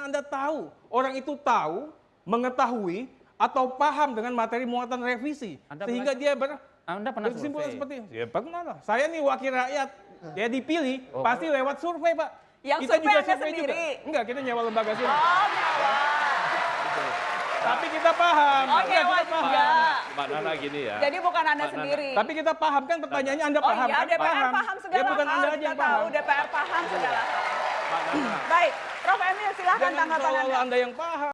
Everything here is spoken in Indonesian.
Anda tahu, orang itu tahu, mengetahui, atau paham dengan materi muatan revisi. Anda sehingga pernah- dia ber, Anda pernah berkesimpulan survei? seperti itu. Ya pernah lah. Saya nih wakil rakyat. Dia dipilih, Oh, pasti lewat survei, Pak. Yang survei Anda sendiri? Enggak, kita nyewa lembaga survei. Oh, nyawa. Tapi kita paham. Oh, nyewa kita paham. juga. Mbak Nana gini ya. Jadi bukan Anda Mbak Nana. sendiri. Tapi kita paham kan pertanyaannya Anda Oh paham. iya, kan? DPR paham segala Ya bukan hal. Anda aja kita yang tahu paham. DPR paham segala hal. Baik, Prof. Emil silahkan tanggapan. Anda yang paham.